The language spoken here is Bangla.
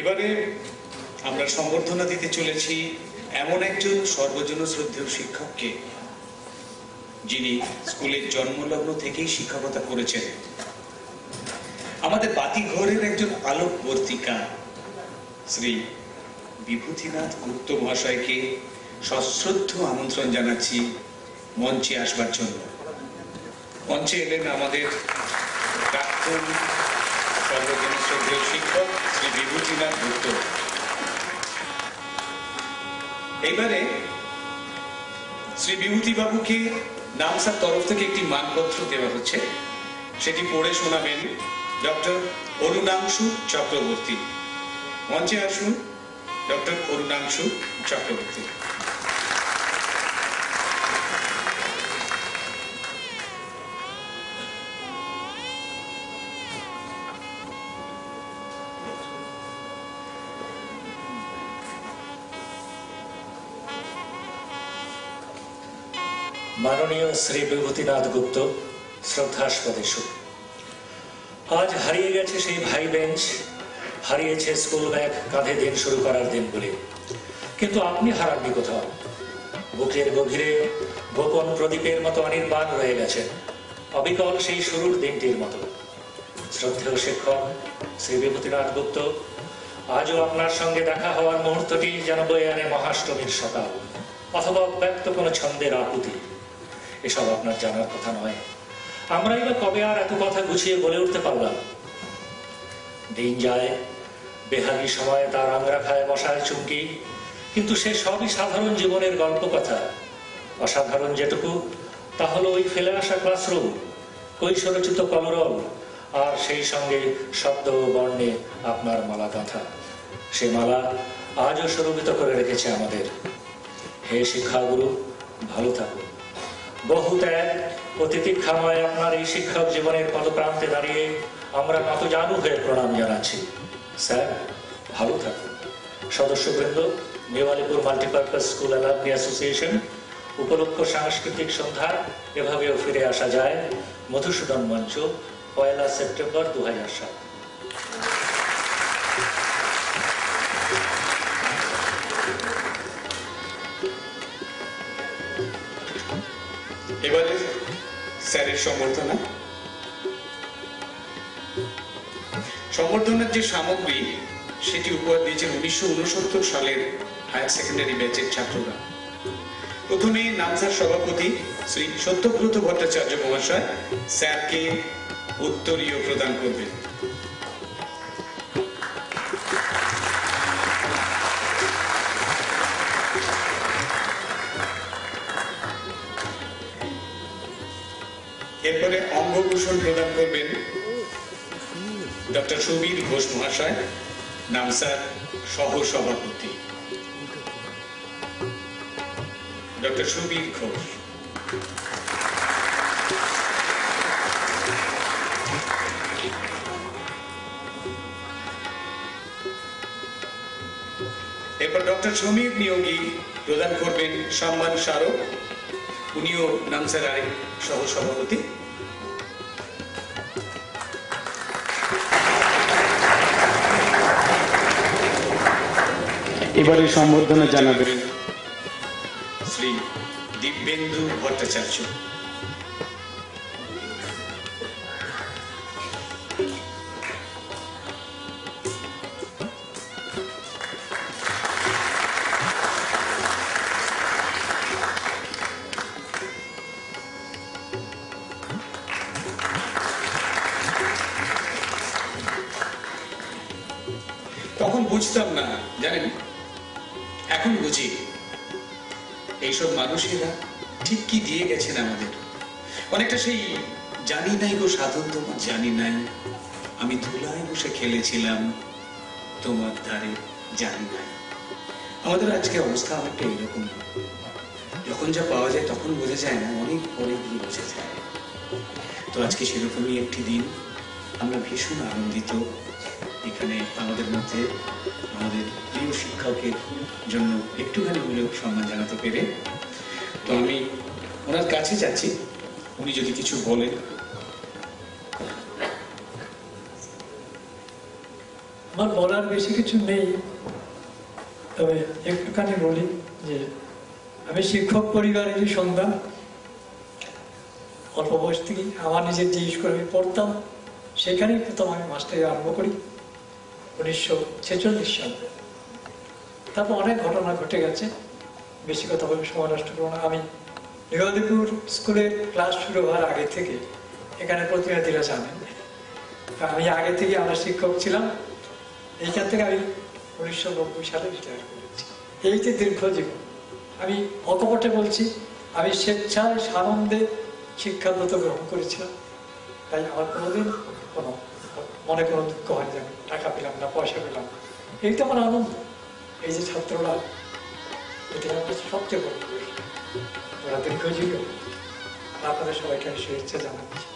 এবারে আমরা সম্বর্ধনা দিতে চলেছি এমন একজন সর্বজন শ্রদ্ধেয় শিক্ষককে, যিনি স্কুলের জন্মলগ্ন থেকেই শিক্ষকতা করেছেন। আমাদের বাতিঘরের একজন আলোকবর্তিকা, শ্রী বিভূতিনাথ গুপ্ত মহাশয়কে সশ্রদ্ধ আমন্ত্রণ জানাচ্ছি মঞ্চে আসবার জন্য। মঞ্চে এলেন আমাদের প্রাক্তন সর্বজন শিক্ষক শ্রী বিভূতিনাথ গুপ্ত। এইবারে শ্রী বিভূতি বাবুকে নামসার তরফ থেকে একটি মানপত্র দেওয়া হচ্ছে। সেটি পড়ে শোনাবেন ডক্টর অরুণাংশু চক্রবর্তী। মঞ্চে আসুন, ডক্টর অরুণাংশু চক্রবর্তী। মাননীয় শ্রী বিভূতিনাথ গুপ্ত শ্রদ্ধাস্পদেশ আজ হারিয়ে গেছে সেই ভাই বেঞ্চ, হারিয়েছে স্কুল ব্যাগ, কাঁধে দিন শুরু করার দিনগুলি। কিন্তু আপনি হারাননি কোথাও? বুকের গভীরে গোপন প্রদীপের মতো অনির্বাণ রয়ে গেছেন। অবিকল সেই শুরুর দিনটির মতো। শ্রদ্ধেয় শিক্ষক শ্রী বিভূতিনাথ গুপ্ত, আজও আপনার সঙ্গে দেখা হওয়ার মুহূর্তটি যেন বয়ে আনে মহাষ্টমীর সকাল, অথবা ব্যক্ত কোনো ছন্দের আকুতি এসব আপনার জানার কথা নয়। আমরাই বা কবে আর এত কথা গুছিয়ে বলে উঠতে পারলাম? দিন যায়, বেহাগি সময়ে তার আংরা খায় বসায় চুমকি, কিন্তু সে সবই সাধারণ জীবনের গল্প কথা। অসাধারণ যেটুকু, তা হলো ওই ফেলে আসা ক্লাসরুম কৈশোরচিত কলরব, আর সেই সঙ্গে শব্দ বর্ণে আপনার মালা গাঁথা। সে মালা আজও সুরভিত করে রেখেছে আমাদের। হে শিক্ষাগুরু, ভালো থাকুন। বহু ত্যাগ ও তিতিক্ষাময় আপনার এই শিক্ষক জীবনের পদপ্রান্তে দাঁড়িয়ে আমরা নত জানু হয়ে প্রণাম জানাচ্ছি। স্যার, ভালো থাকুন। সদস্যবৃন্দ, Mewalipur multipurpose school alumni association, উপলক্ষ সাংস্কৃতিক সন্ধ্যা এভাবেও ফিরে আসা যায় মধুসূদন মঞ্চ, পয়লা সেপ্টেম্বর দু সাত। এবারে স্যারের সম্বর্ধনা। সম্বর্ধনার যে সামগ্রী, সেটি উপহার দিয়েছেন উনিশশো উনসত্তর সালের হায়ার সেকেন্ডারি ব্যাচের ছাত্ররা। প্রথমে নামসার সভাপতি শ্রী সত্যব্রত ভট্টাচার্য মহাশয় স্যারকে উত্তরীয় প্রদান করবেন। এরপরে অঙ্গভূষণ প্রদান করবেন ডক্টর সুবীর ঘোষ মহাশয় নামসার সহ সভাপতি ডক্টর সুবীর ঘোষ। এরপর ডক্টর সমীর নিয়োগী প্রদান করবেন সম্মান স্মারক। উনিও নামসার আরেক সহ এবারে সম্বর্ধনা জানাবেন। শ্রী দিব্যেন্দু ভট্টাচার্য। তখন বুঝতাম না জানেন? এখন বুঝি এইসব মানুষেরা ঠিক কি দিয়ে গেছেন আমাদের? অনেকটা সেই জানি নাই গো সাধন তোমার জানি নাই। আমি ধুলায় বসে খেলেছিলাম, তোমার ধারে জানি নাই। আমাদের আজকে অবস্থা অনেকটা এরকম। যখন যা পাওয়া যায় তখন বোঝা যায় না, অনেক পরে গিয়ে বোঝা যায়। তো আজকে সেরকমই একটি দিন। আমরা ভীষণ আনন্দিত। এখানে আমাদের মধ্যে আমাদের প্রিয় শিক্ষকের জন্য একটুখানি হলেও সম্মান জানাতে পেরে। তো আমি ওনার কাছে যাচ্ছি। উনি যদি কিছু বলেন। আমার বলার বেশি কিছু নেই। তবে একটুখানি বলি যে, আমি শিক্ষক পরিবারেরই সন্তান, অল্প বয়স থেকেই আমার নিজের যে স্কুলে আমি পড়তাম। সেখানেই প্রথম আমি মাস্টারি আরম্ভ করি। উনিশশো ছেচল্লিশ সালে। তারপর অনেক ঘটনা ঘটে গেছে। বেশি কথা বলে সময় নষ্ট করব না। আমি নিগদিপুর স্কুলের ক্লাস শুরু হওয়ার আগে থেকে এখানে প্রতিনিধিরা জানেন। আমি আগে থেকে আমরা শিক্ষক ছিলাম। এইখান থেকে আমি উনিশশো নব্বই সালে রিটায়ার করেছি। এই যে দীর্ঘ জীবন, আমি অকপটে বলছি, আমি স্বেচ্ছায় সানন্দে শিক্ষাব্রত গ্রহণ করেছিলাম। তাই আমার কোনোদিন কোনো মনে কোনো দুঃখ হয় যে টাকা পেলাম না, পয়সা পেলাম। না। এই তো আমার আনন্দ। এই যে ছাত্ররা, এটি আমার কাছে সবচেয়ে বড় ওরা দীর্ঘজীবী। আপনাদের সবাইকে শুভেচ্ছা জানাচ্ছি।